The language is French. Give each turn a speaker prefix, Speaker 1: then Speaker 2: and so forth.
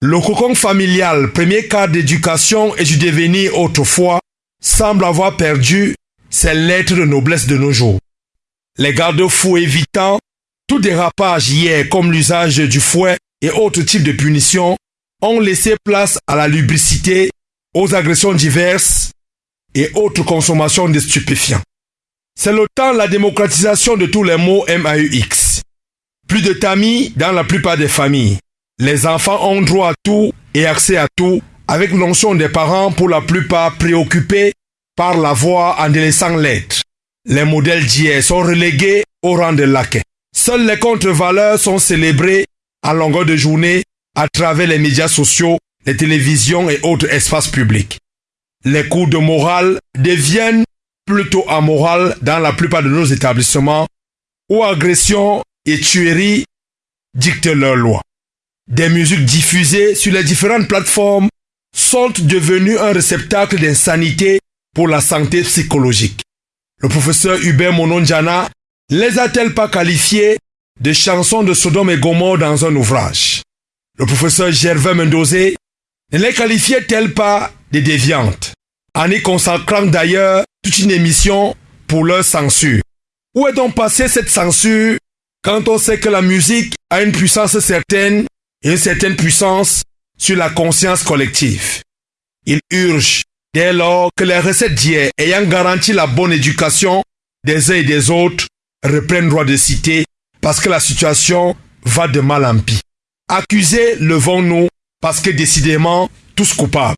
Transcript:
Speaker 1: Le cocon familial, premier cadre d'éducation et du devenir autrefois, semble avoir perdu ses lettres de noblesse de nos jours. Les garde-fous évitant tout dérapage hier comme l'usage du fouet et autres types de punitions ont laissé place à la lubricité, aux agressions diverses et autres consommations de stupéfiants. C'est le temps de la démocratisation de tous les mots MAUX. Plus de tamis dans la plupart des familles. Les enfants ont droit à tout et accès à tout, avec l'onction des parents pour la plupart préoccupés par la voix en délaissant l'être. Les modèles d'hier sont relégués au rang de laquais. Seules les contre-valeurs sont célébrées à longueur de journée à travers les médias sociaux, les télévisions et autres espaces publics. Les cours de morale deviennent plutôt amorales dans la plupart de nos établissements où agression et tuerie dictent leurs lois. Des musiques diffusées sur les différentes plateformes sont devenues un réceptacle d'insanité pour la santé psychologique. Le professeur Hubert Mononjana les a-t-elle pas qualifiées de chansons de Sodome et Gomorre dans un ouvrage? Le professeur Gervais Mendozé ne les qualifiait-elle pas de déviantes? En y consacrant d'ailleurs toute une émission pour leur censure. Où est donc passée cette censure quand on sait que la musique a une puissance certaine une certaine puissance sur la conscience collective. Il urge, dès lors que les recettes d'hier ayant garanti la bonne éducation des uns et des autres reprennent droit de citer parce que la situation va de mal en pis. Accusés levons-nous parce que décidément tous coupables.